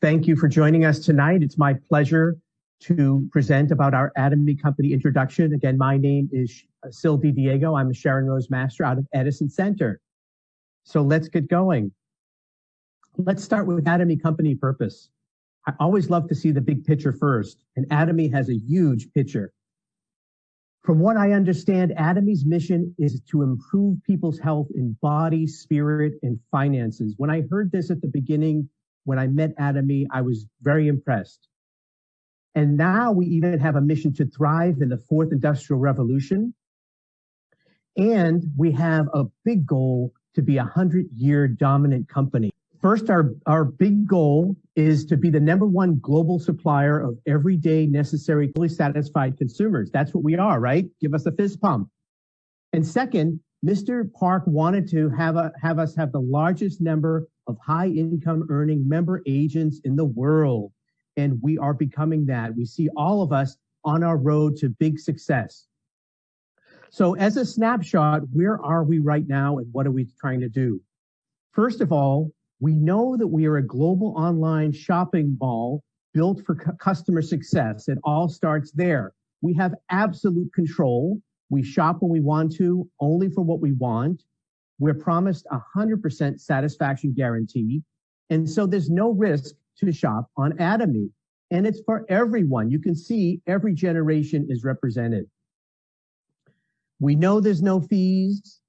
Thank you for joining us tonight. It's my pleasure to present about our Atomy Company introduction. Again, my name is Sil Diego. I'm a Sharon Rose Master out of Edison Center. So let's get going. Let's start with Atomy Company purpose. I always love to see the big picture first, and Atomy has a huge picture. From what I understand, Atomy's mission is to improve people's health in body, spirit, and finances. When I heard this at the beginning, when I met Atomy, I was very impressed. And now we even have a mission to thrive in the fourth industrial revolution. And we have a big goal to be a hundred year dominant company. First, our, our big goal is to be the number one global supplier of everyday necessary, fully satisfied consumers. That's what we are, right? Give us a fist pump. And second, Mr. Park wanted to have, a, have us have the largest number of high income earning member agents in the world. And we are becoming that. We see all of us on our road to big success. So as a snapshot, where are we right now and what are we trying to do? First of all, we know that we are a global online shopping mall built for cu- customer success. It all starts there. We have absolute control. We shop when we want to, only for what we want. We're promised a 100% satisfaction guarantee. And so there's no risk to shop on Atomy. And it's for everyone. You can see every generation is represented. We know there's no fees.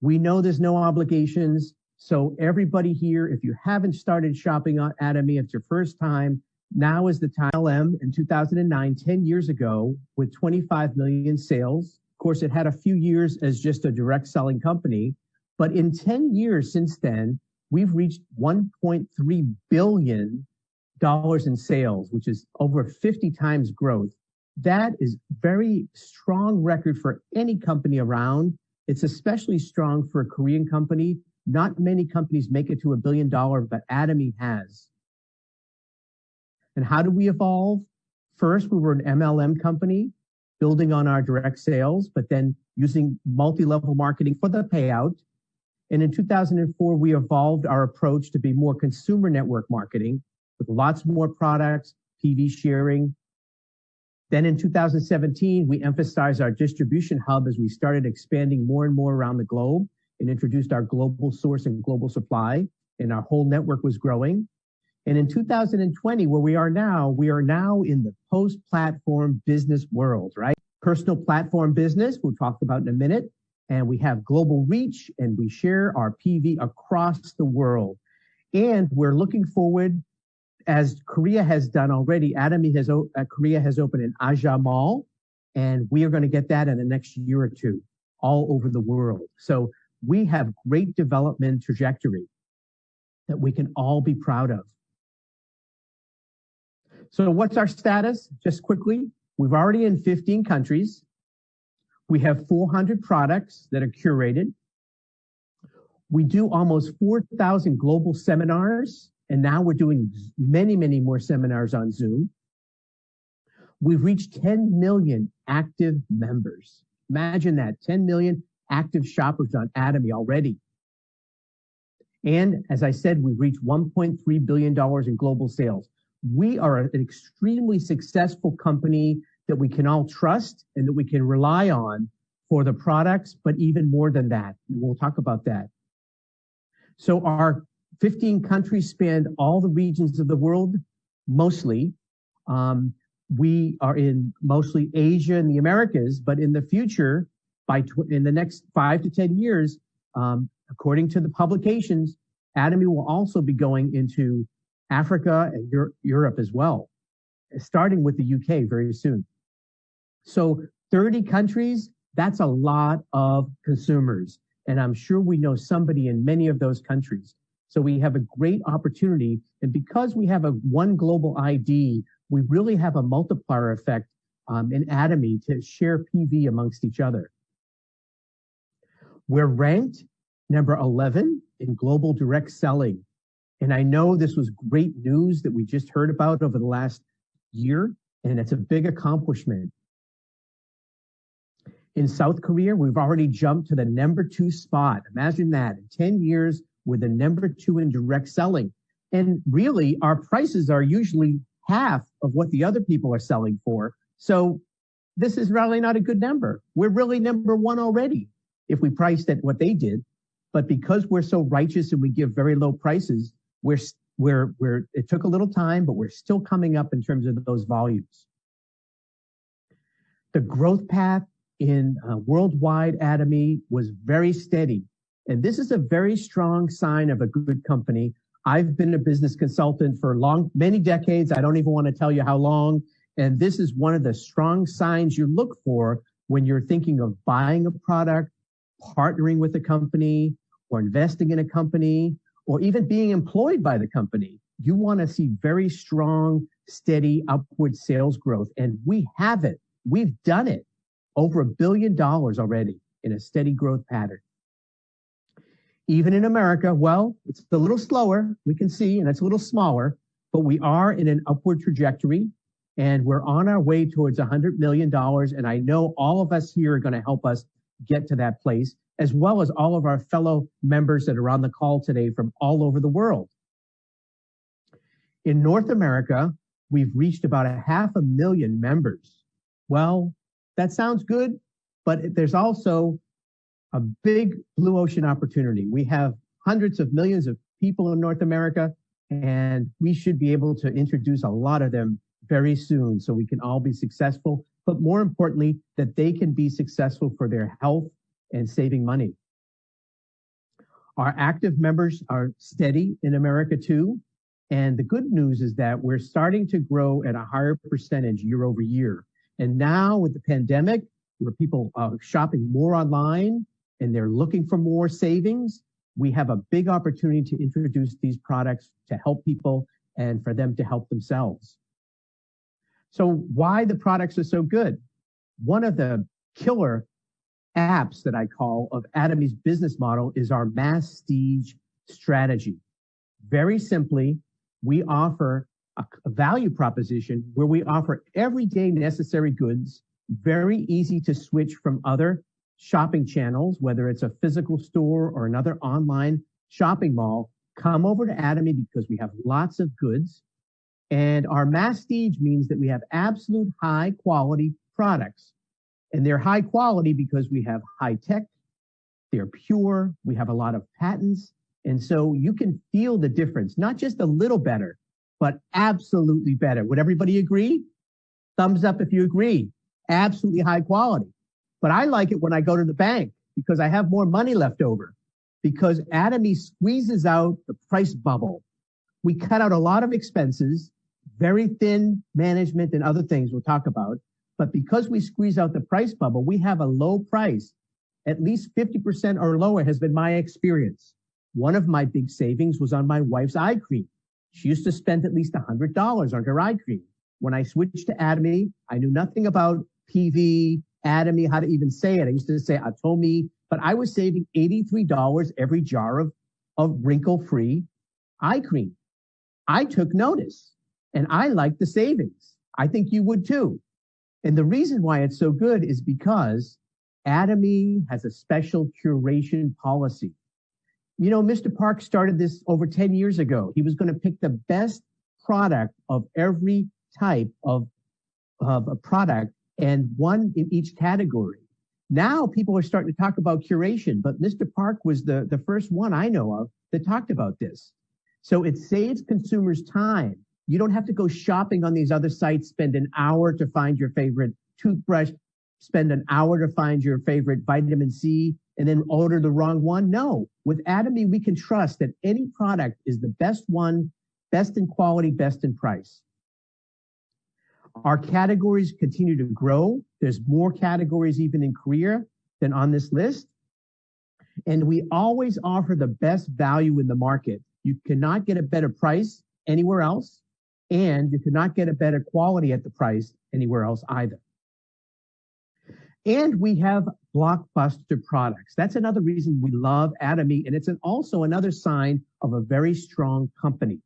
We know there's no obligations. So everybody here, if you haven't started shopping on Atomy, it's your first time, now is the time. LM in 2009, 10 years ago, with 25 million sales. Of course, it had a few years as just a direct selling company, but in 10 years since then, we've reached 1.3 billion dollars in sales, which is over 50 times growth. That is very strong record for any company around. It's especially strong for a Korean company not many companies make it to a billion dollar, but Atomy has. And how do we evolve? First, we were an MLM company building on our direct sales, but then using multi-level marketing for the payout. And in 2004, we evolved our approach to be more consumer network marketing with lots more products, PV sharing. Then in 2017, we emphasized our distribution hub as we started expanding more and more around the globe and introduced our global source and global supply, and our whole network was growing. And in 2020, where we are now, we are now in the post-platform business world, right? Personal platform business, we'll talk about in a minute. And we have global reach and we share our PV across the world. And we're looking forward, as Korea has done already, Atomy has, uh, Korea has opened an Aja Mall, and we are going to get that in the next year or two all over the world. So we have great development trajectory that we can all be proud of. So what's our status? Just quickly, we've already in 15 countries. We have 400 products that are curated. We do almost 4,000 global seminars, and now we're doing many, many more seminars on Zoom. We've reached 10 million active members. Imagine that 10 million active shoppers on Atomy already. And as I said, we've reached $1.3 billion in global sales. We are an extremely successful company that we can all trust and that we can rely on for the products, but even more than that. We'll talk about that. So our 15 countries span all the regions of the world, mostly. Um, we are in mostly Asia and the Americas, but in the future, by in the next five to 10 years, um, according to the publications, Atomy will also be going into Africa and Europe as well, starting with the UK very soon. So 30 countries, that's a lot of consumers. And I'm sure we know somebody in many of those countries. So we have a great opportunity. And because we have a one global ID, we really have a multiplier effect um, in Atomy to share PV amongst each other. We're ranked number 11 in global direct selling. And I know this was great news that we just heard about over the last year, and it's a big accomplishment. In South Korea, we've already jumped to the number two spot. Imagine that. In 10 years, we're the number two in direct selling. And really, our prices are usually half of what the other people are selling for. So this is really not a good number. We're really number one already if we priced at what they did. But because we're so righteous and we give very low prices, we're, we're, we're, it took a little time, but we're still coming up in terms of those volumes. The growth path in uh, worldwide Atomy was very steady. And this is a very strong sign of a good company. I've been a business consultant for long, many decades. I don't even want to tell you how long. And this is one of the strong signs you look for when you're thinking of buying a product, partnering with a company, or investing in a company, or even being employed by the company. You want to see very strong, steady upward sales growth. And we have it. We've done it over a billion dollars already in a steady growth pattern. Even in America, well, it's a little slower, we can see, and it's a little smaller, but we are in an upward trajectory and we're on our way towards $100 million. And I know all of us here are going to help us get to that place, as well as all of our fellow members that are on the call today from all over the world. In North America, we've reached about a half a million members. Well, that sounds good, but there's also a big blue ocean opportunity. We have hundreds of millions of people in North America, and we should be able to introduce a lot of them very soon so we can all be successful, but more importantly, that they can be successful for their health and saving money. Our active members are steady in America too. And the good news is that we're starting to grow at a higher percentage year over year. And now with the pandemic, where people are shopping more online and they're looking for more savings, we have a big opportunity to introduce these products to help people and for them to help themselves. So why the products are so good? One of the killer apps that I call of Atomy's business model is our Masstige strategy. Very simply, we offer a, value proposition where we offer everyday necessary goods, very easy to switch from other shopping channels, whether it's a physical store or another online shopping mall, come over to Atomy because we have lots of goods. And our Masstige means that we have absolute high quality products. And they're high quality because we have high tech, they're pure, we have a lot of patents. And so you can feel the difference, not just a little better, but absolutely better. Would everybody agree? Thumbs up if you agree. Absolutely high quality. But I like it when I go to the bank because I have more money left over because Atomy squeezes out the price bubble. We cut out a lot of expenses, very thin management and other things we'll talk about. But because we squeeze out the price bubble, we have a low price. At least 50% or lower has been my experience. One of my big savings was on my wife's eye cream. She used to spend at least $100 on her eye cream. When I switched to Atomy, I knew nothing about PV, Atomy, how to even say it. I used to say Atomy, but I was saving $83 every jar of, of wrinkle-free eye cream. I took notice and I like the savings. I think you would too. And the reason why it's so good is because Atomy has a special curation policy. You know, Mr. Park started this over 10 years ago. He was going to pick the best product of every type of, of a product and one in each category. Now people are starting to talk about curation, but Mr. Park was the, the first one I know of that talked about this. So it saves consumers time. You don't have to go shopping on these other sites, spend an hour to find your favorite toothbrush, spend an hour to find your favorite vitamin C, and then order the wrong one. No, with Atomy, we can trust that any product is the best one, best in quality, best in price. Our categories continue to grow. There's more categories even in Korea than on this list. And we always offer the best value in the market. You cannot get a better price anywhere else, and you cannot get a better quality at the price anywhere else either. And we have blockbuster products. That's another reason we love Atomy, and it's also another sign of a very strong company.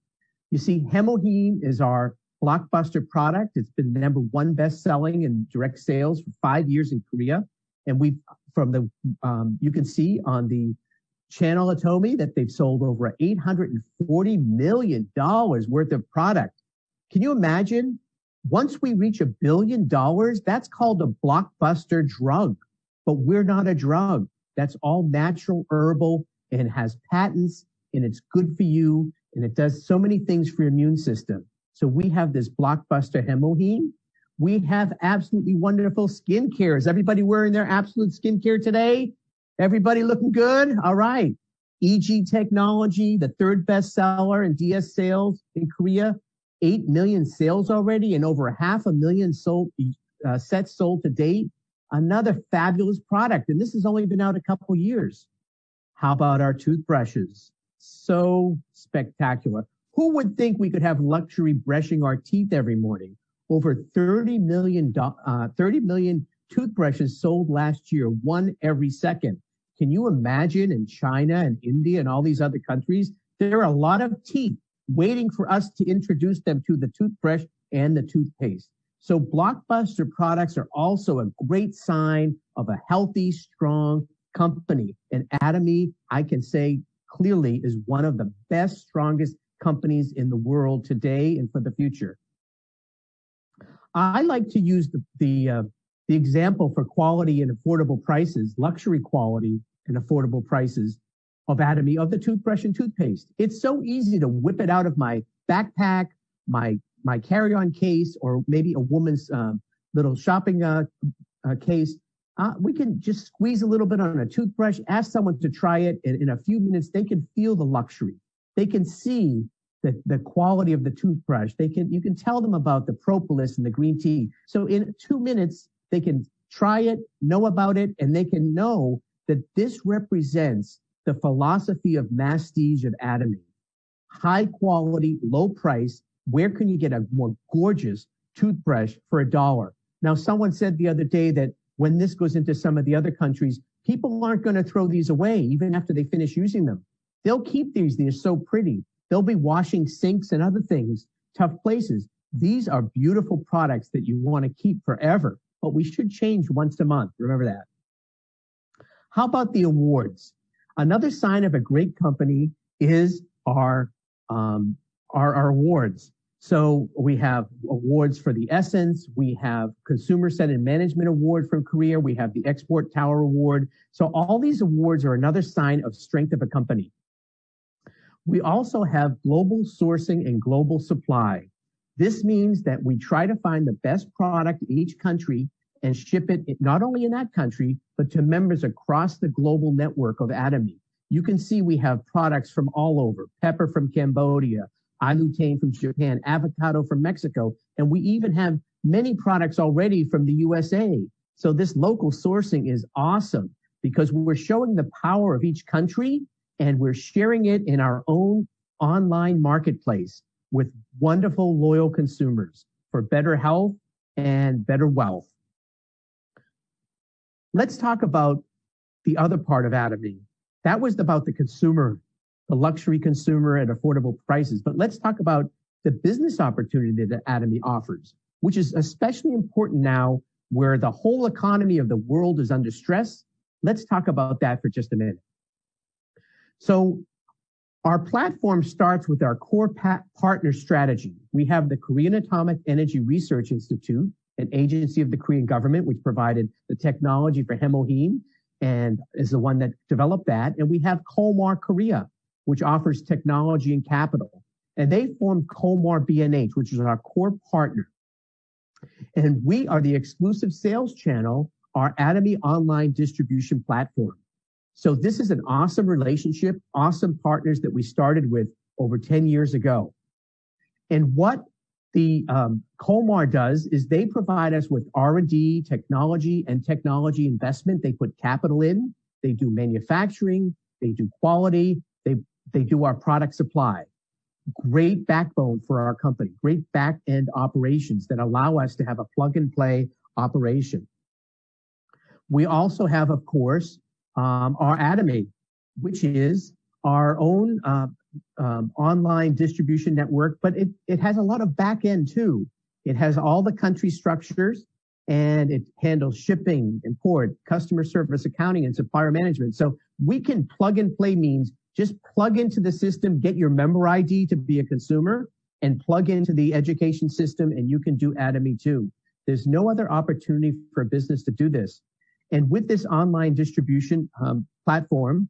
You see, Hemohim is our blockbuster product. It's been number one best selling in direct sales for five years in Korea. And we, from the, um, you can see on the Channel me that they've sold over $840 million worth of product. Can you imagine? Once we reach a billion dollars, that's called a blockbuster drug. But we're not a drug. That's all natural, herbal, and has patents, and it's good for you, and it does so many things for your immune system. So we have this blockbuster Hemohim. We have absolutely wonderful skincare. Is everybody wearing their absolute skincare today? Everybody looking good? All right. EG Technology, the third best seller in DS sales in Korea, 8 million sales already and over half a million sold uh, sets sold to date. Another fabulous product. And this has only been out a couple years. How about our toothbrushes? So spectacular. Who would think we could have luxury brushing our teeth every morning? Over 30 million, uh, 30 million toothbrushes sold last year, one every second. Can you imagine in China and India and all these other countries? There are a lot of teeth waiting for us to introduce them to the toothbrush and the toothpaste. So blockbuster products are also a great sign of a healthy, strong company. And Atomy, I can say clearly, is one of the best, strongest companies in the world today and for the future. I like to use the, the, uh, the example for quality and affordable prices, luxury quality and affordable prices of Atomy, of the toothbrush and toothpaste. It's so easy to whip it out of my backpack, my, my carry-on case, or maybe a woman's uh, little shopping uh, uh, case. Uh, we can just squeeze a little bit on a toothbrush, ask someone to try it, and in a few minutes, they can feel the luxury. They can see the, the quality of the toothbrush. They can, you can tell them about the propolis and the green tea. So in two minutes, they can try it, know about it, and they can know that this represents the philosophy of masstige of atomy. High quality, low price. Where can you get a more gorgeous toothbrush for a dollar? Now, someone said the other day that when this goes into some of the other countries, people aren't going to throw these away even after they finish using them. They'll keep these. They're so pretty. They'll be washing sinks and other things, tough places. These are beautiful products that you want to keep forever, but we should change once a month. Remember that. How about the awards? Another sign of a great company is our, um, our, our awards. So we have awards for the Essence. We have Consumer Centered Management Award from Korea. We have the Export Tower Award. So all these awards are another sign of strength of a company. We also have global sourcing and global supply. This means that we try to find the best product in each country and ship it not only in that country, but to members across the global network of Atomy. You can see we have products from all over, pepper from Cambodia, iLutein from Japan, avocado from Mexico, and we even have many products already from the USA. So this local sourcing is awesome because we're showing the power of each country and we're sharing it in our own online marketplace with wonderful, loyal consumers for better health and better wealth. Let's talk about the other part of Atomy. That was about the consumer, the luxury consumer at affordable prices. But let's talk about the business opportunity that Atomy offers, which is especially important now where the whole economy of the world is under stress. Let's talk about that for just a minute. So our platform starts with our core partner strategy. We have the Korean Atomic Energy Research Institute, an agency of the Korean government, which provided the technology for Hemohim and is the one that developed that. And we have Kolmar Korea, which offers technology and capital. And they formed Kolmar B&H, which is our core partner. And we are the exclusive sales channel, our Atomy online distribution platform. So this is an awesome relationship, awesome partners that we started with over 10 years ago. And what the um, Kolmar does is they provide us with R&D, technology, and technology investment. They put capital in. They do manufacturing. They do quality. They they do our product supply. Great backbone for our company. Great back end operations that allow us to have a plug and play operation. We also have, of course, um, our Atomy, which is our own uh, um, online distribution network, but it, it has a lot of back end too. It has all the country structures and it handles shipping, import, customer service, accounting, and supplier management. So We can plug and play means just plug into the system, get your member ID to be a consumer and plug into the education system and you can do Atomy too. There's no other opportunity for a business to do this. And with this online distribution um, platform,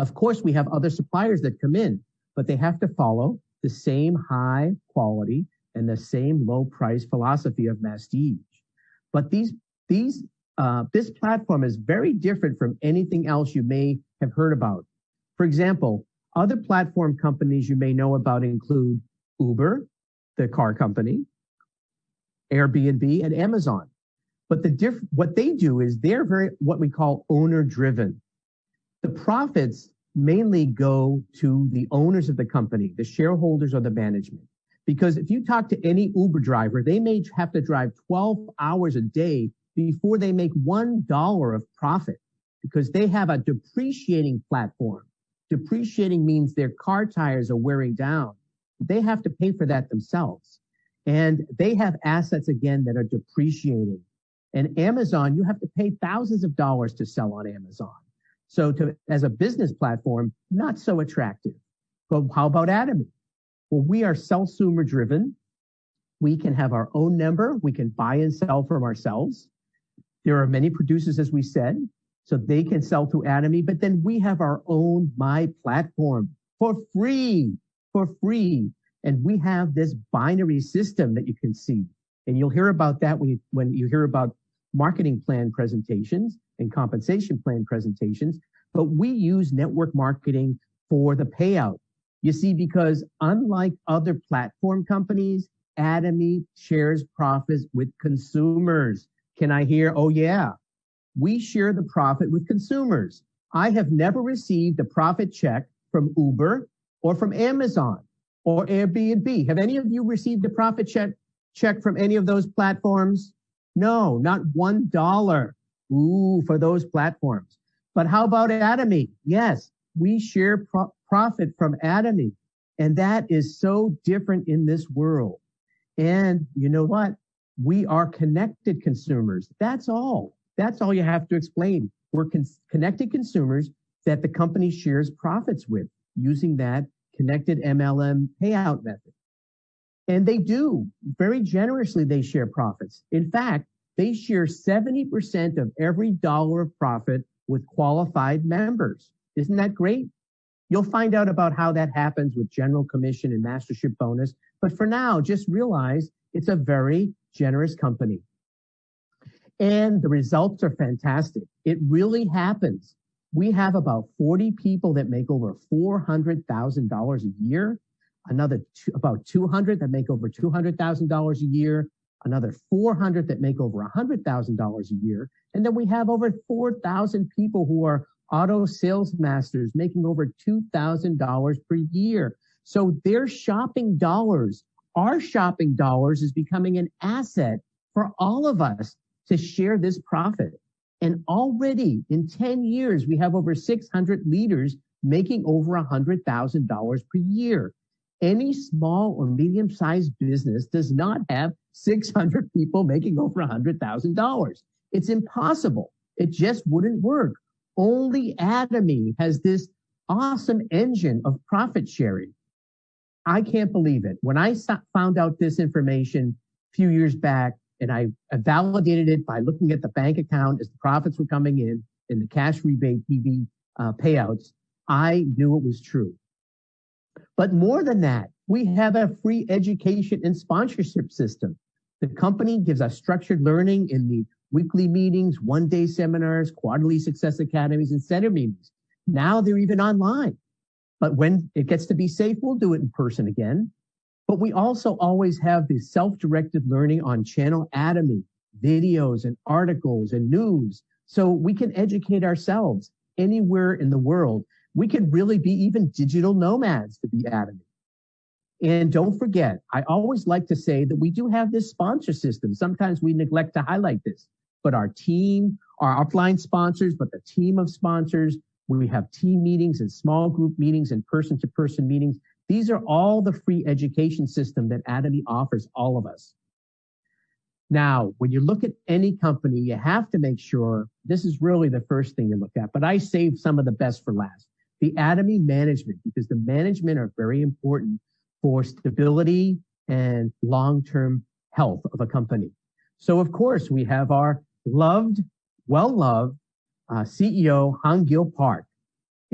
of course, we have other suppliers that come in, but they have to follow the same high quality and the same low price philosophy of Masstige. But these, these, uh, this platform is very different from anything else you may have heard about. For example, other platform companies you may know about include Uber, the car company, Airbnb, and Amazon. But the diff- what they do is they're very what we call owner driven. The profits mainly go to the owners of the company, the shareholders or the management. Because if you talk to any Uber driver, they may have to drive 12 hours a day before they make $1 of profit because they have a depreciating platform. Depreciating means their car tires are wearing down. They have to pay for that themselves. And they have assets again that are depreciating. And Amazon, you have to pay thousands of dollars to sell on Amazon. So to, as a business platform, not so attractive. But how about Atomy? Well, we are self-consumer driven. We can have our own number. We can buy and sell from ourselves. There are many producers, as we said, so they can sell through Atomy, but then we have our own My Platform for free, for free. And we have this binary system that you can see. And you'll hear about that when you, when you hear about marketing plan presentations and compensation plan presentations. But we use network marketing for the payout. You see, because unlike other platform companies, Atomy shares profits with consumers. Can I hear? Oh, yeah we share the profit with consumers. I have never received a profit check from Uber or from Amazon or Airbnb. Have any of you received a profit check, check from any of those platforms? No, not one dollar. Ooh, for those platforms. But how about Atomy? Yes, we share pro- profit from Atomy. And that is so different in this world. And you know what? We are connected consumers. That's all. That's all you have to explain. We're con- connected consumers that the company shares profits with using that connected MLM payout method. And they do very generously. They share profits. In fact, they share 70% of every dollar of profit with qualified members. Isn't that great? You'll find out about how that happens with general commission and mastership bonus. But for now, just realize it's a very generous company and the results are fantastic. It really happens. We have about 40 people that make over $400,000 a year, another two, about 200 that make over $200,000 a year, another 400 that make over $100,000 a year. And then we have over 4,000 people who are auto sales masters making over $2,000 per year. So their shopping dollars, our shopping dollars is becoming an asset for all of us to share this profit. And already in 10 years, we have over 600 leaders making over $100,000 per year. Any small or medium sized business does not have 600 people making over $100,000. It's impossible. It just wouldn't work. Only Atomy has this awesome engine of profit sharing. I can't believe it. When I found out this information a few years back, and I, validated it by looking at the bank account as the profits were coming in and the cash rebate PV uh, payouts. I knew it was true. But more than that, we have a free education and sponsorship system. The company gives us structured learning in the weekly meetings, one day seminars, quarterly success academies, and center meetings. Now they're even online. But when it gets to be safe, we'll do it in person again. But we also always have the self-directed learning on channel Atomy, videos and articles and news. So we can educate ourselves anywhere in the world. We can really be even digital nomads to be Atomy. And don't forget, I always like to say that we do have this sponsor system. Sometimes we neglect to highlight this, but our team, our upline sponsors, but the team of sponsors, we have team meetings and small group meetings and person to person meetings. These are all the free education system that Atomy offers all of us. Now, when you look at any company, you have to make sure this is really the first thing you look at, but I saved some of the best for last. The Atomy management, because the management are very important for stability and long-term health of a company. So of course, we have our loved, well-loved uh, CEO, Han Gil Park,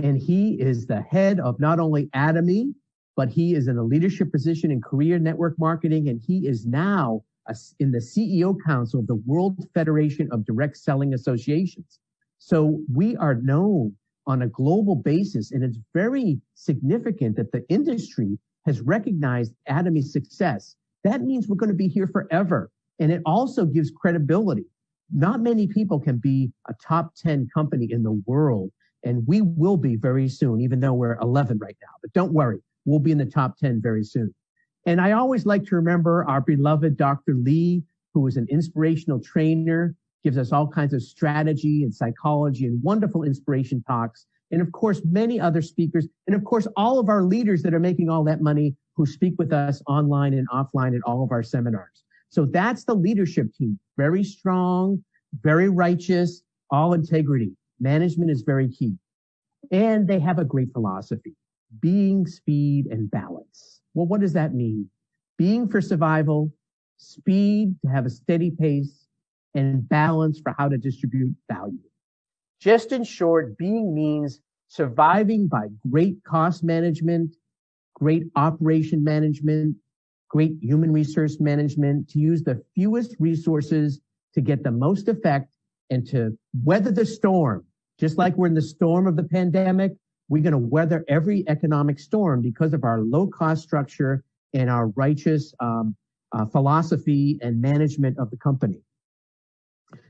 and he is the head of not only Atomy, but he is in a leadership position in career network marketing, and he is now in the CEO Council of the World Federation of Direct Selling Associations. So we are known on a global basis, and it's very significant that the industry has recognized Atomy's success. That means we're going to be here forever. And it also gives credibility. Not many people can be a top 10 company in the world, and we will be very soon, even though we're 11 right now. But don't worry, we'll be in the top 10 very soon. And I always like to remember our beloved Dr. Lee, who was an inspirational trainer, gives us all kinds of strategy and psychology and wonderful inspiration talks. And of course, many other speakers. And of course, all of our leaders that are making all that money who speak with us online and offline at all of our seminars. So that's the leadership team. Very strong, very righteous, all integrity. Management is very key. And they have a great philosophy, being, speed, and balance. Well, what does that mean? Being for survival, speed to have a steady pace, and balance for how to distribute value. Just in short, being means surviving by great cost management, great operation management, great human resource management to use the fewest resources to get the most effect and to weather the storm. Just like we're in the storm of the pandemic, we're going to weather every economic storm because of our low cost structure and our righteous um, uh, philosophy and management of the company.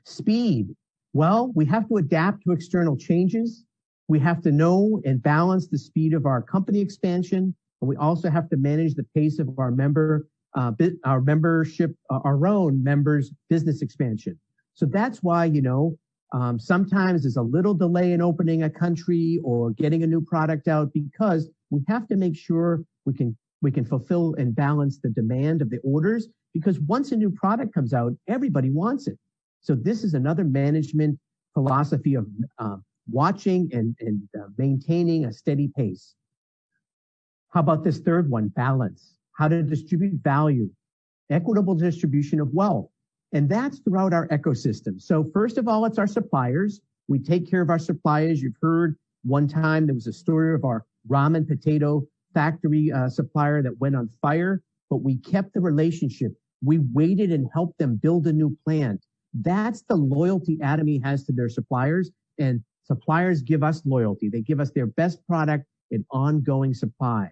Speed. Well, we have to adapt to external changes. We have to know and balance the speed of our company expansion. And we also have to manage the pace of our member, uh, our membership, uh, our own members' business expansion. So that's why, you know, um, sometimes there's a little delay in opening a country or getting a new product out because we have to make sure we can we can fulfill and balance the demand of the orders because once a new product comes out, everybody wants it. So this is another management philosophy of uh, watching and, and uh, maintaining a steady pace. How about this third one, balance? How to distribute value, equitable distribution of wealth. And that's throughout our ecosystem. So first of all, it's our suppliers. We take care of our suppliers. You've heard one time there was a story of our ramen potato factory uh, supplier that went on fire, but we kept the relationship. We waited and helped them build a new plant. That's the loyalty Atomy has to their suppliers and suppliers give us loyalty. They give us their best product and ongoing supply.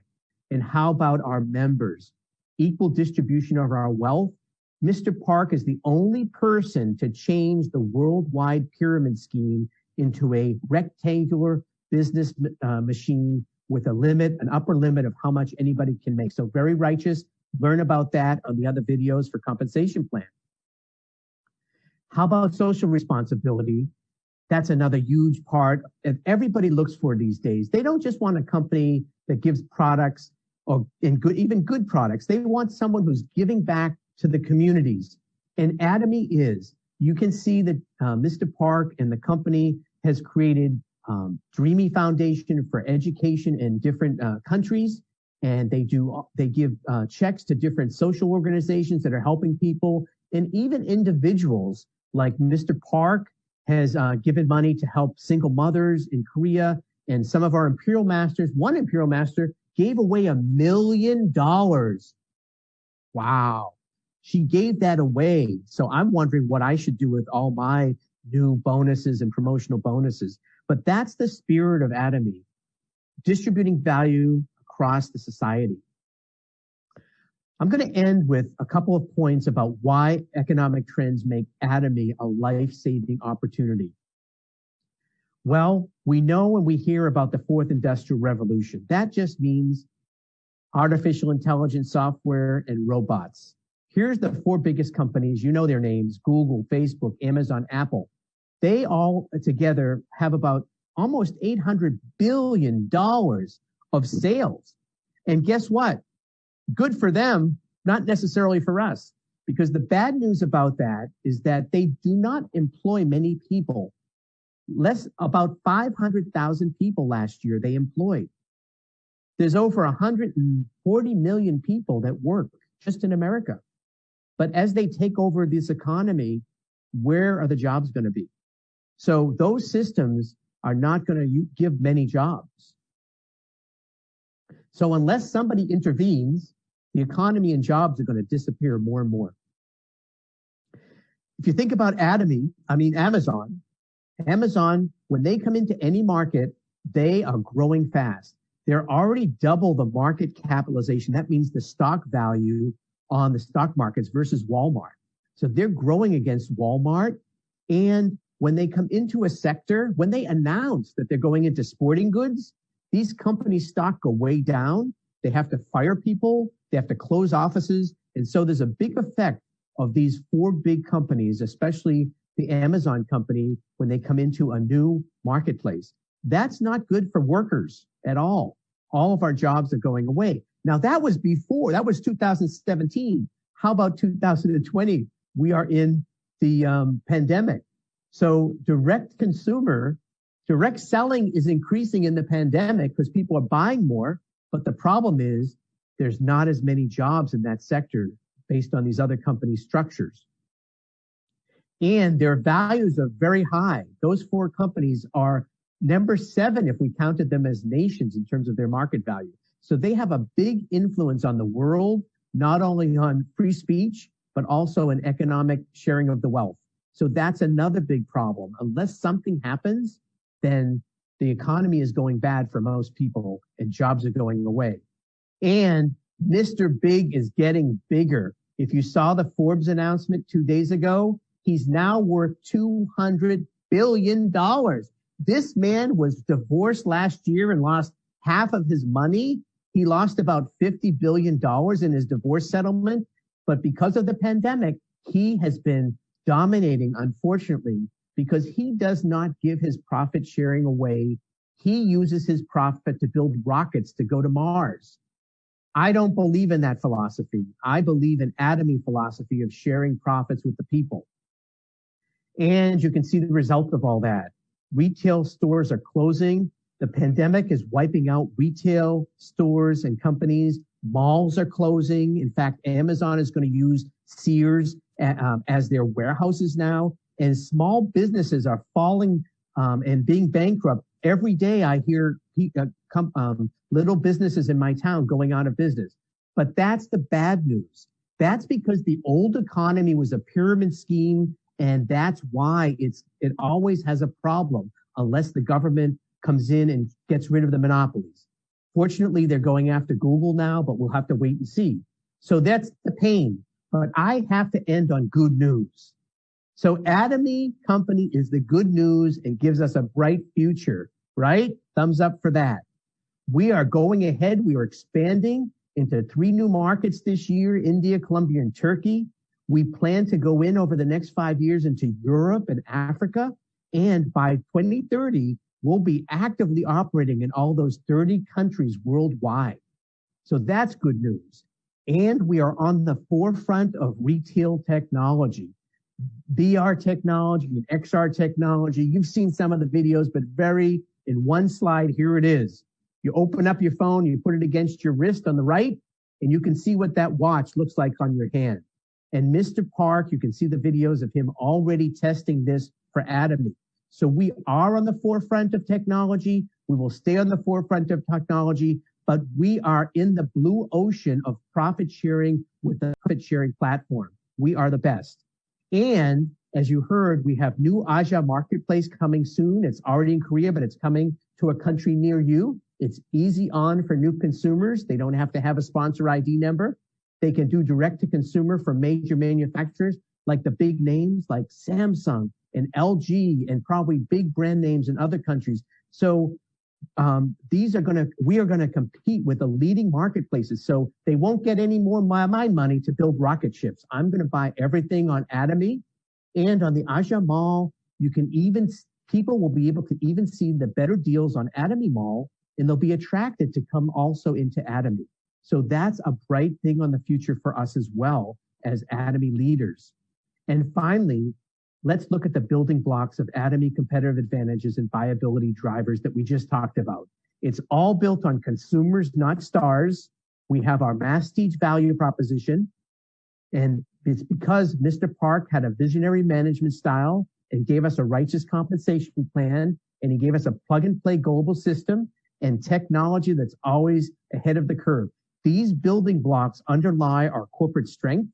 And how about our members? Equal distribution of our wealth Mr. Park is the only person to change the worldwide pyramid scheme into a rectangular business uh, machine with a limit, an upper limit of how much anybody can make. So very righteous. Learn about that on the other videos for compensation plan. How about social responsibility? That's another huge part that everybody looks for these days. They don't just want a company that gives products or in good, even good products. They want someone who's giving back to the communities. And Atomy is. You can see that uh, Mr. Park and the company has created um, Dreamy Foundation for education in different uh, countries. And they do, they give uh, checks to different social organizations that are helping people and even individuals like Mr. Park has uh, given money to help single mothers in Korea. And some of our Imperial Masters, one Imperial Master gave away a million dollars. Wow. She gave that away. So I'm wondering what I should do with all my new bonuses and promotional bonuses. But that's the spirit of Atomy, distributing value across the society. I'm going to end with a couple of points about why economic trends make Atomy a life-saving opportunity. Well, we know when we hear about the fourth industrial revolution, that just means artificial intelligence software and robots. Here's the four biggest companies. You know their names, Google, Facebook, Amazon, Apple. They all together have about almost $800 billion of sales. And guess what? Good for them, not necessarily for us. Because the bad news about that is that they do not employ many people. Less about 500,000 people last year they employed. There's over 140 million people that work just in America. But as they take over this economy, where are the jobs going to be? So those systems are not going to give many jobs. So unless somebody intervenes, the economy and jobs are going to disappear more and more. If you think about Atomy, I mean Amazon, Amazon, when they come into any market, they are growing fast. They're already double the market capitalization. That means the stock value on the stock markets versus Walmart. So they're growing against Walmart. And when they come into a sector, when they announce that they're going into sporting goods, these companies' stock go way down. They have to fire people. They have to close offices. And so there's a big effect of these four big companies, especially the Amazon company, when they come into a new marketplace. That's not good for workers at all. All of our jobs are going away. Now that was before, that was 2017. How about 2020? We are in the um, pandemic. So direct consumer, direct selling is increasing in the pandemic because people are buying more. But the problem is there's not as many jobs in that sector based on these other company structures. And their values are very high. Those four companies are number seven if we counted them as nations in terms of their market value. So they have a big influence on the world, not only on free speech, but also an economic sharing of the wealth. So that's another big problem. Unless something happens, then the economy is going bad for most people and jobs are going away. And Mr. Big is getting bigger. If you saw the Forbes announcement two days ago, he's now worth $200 billion. This man was divorced last year and lost half of his money. He lost about $50 billion in his divorce settlement. But because of the pandemic, he has been dominating, unfortunately, because he does not give his profit sharing away. He uses his profit to build rockets to go to Mars. I don't believe in that philosophy. I believe in atomy philosophy of sharing profits with the people. And you can see the result of all that. Retail stores are closing. The pandemic is wiping out retail stores and companies. Malls are closing. In fact, Amazon is going to use Sears uh, um, as their warehouses now. And small businesses are falling um, and being bankrupt. Every day I hear uh, um, little businesses in my town going out of business. But that's the bad news. That's because the old economy was a pyramid scheme. And that's why it's, it always has a problem unless the government comes in and gets rid of the monopolies. Fortunately, they're going after Google now, but we'll have to wait and see. So that's the pain. But I have to end on good news. So Atomy Company is the good news and gives us a bright future, right? Thumbs up for that. We are going ahead. We are expanding into three new markets this year, India, Colombia, and Turkey. We plan to go in over the next five years into Europe and Africa. And by 2030, we'll be actively operating in all those 30 countries worldwide. So that's good news. And we are on the forefront of retail technology. VR technology and XR technology. You've seen some of the videos, but very in one slide, here it is. You open up your phone, you put it against your wrist on the right, and you can see what that watch looks like on your hand. And Mr. Park, you can see the videos of him already testing this for Atomy. So we are on the forefront of technology. We will stay on the forefront of technology, but we are in the blue ocean of profit sharing with the profit sharing platform. We are the best. And as you heard, we have new Aja marketplace coming soon. It's already in Korea, but it's coming to a country near you. It's easy on for new consumers. They don't have to have a sponsor ID number. They can do direct to consumer for major manufacturers like the big names like Samsung and LG and probably big brand names in other countries. So um, these are going to, we are going to compete with the leading marketplaces. So they won't get any more my, my money to build rocket ships. I'm going to buy everything on Atomy and on the Aja Mall. You can even, people will be able to even see the better deals on Atomy Mall and they'll be attracted to come also into Atomy. So that's a bright thing on the future for us as well as Atomy leaders. And finally, let's look at the building blocks of Atomy competitive advantages and viability drivers that we just talked about. It's all built on consumers, not stars. We have our Masstige value proposition. And it's because Mr. Park had a visionary management style and gave us a righteous compensation plan. And he gave us a plug and play global system and technology that's always ahead of the curve. These building blocks underlie our corporate strength.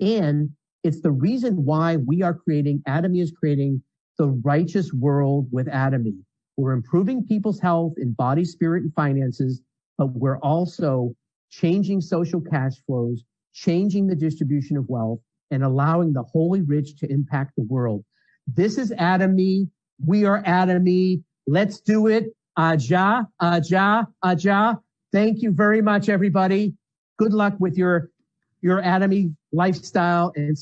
And it's the reason why we are creating, Atomy is creating the righteous world with Atomy. We're improving people's health in body, spirit, and finances, but we're also changing social cash flows, changing the distribution of wealth, and allowing the holy rich to impact the world. This is Atomy. We are Atomy. Let's do it. Aja, aja, aja. Thank you very much, everybody. Good luck with your, your Atomy lifestyle and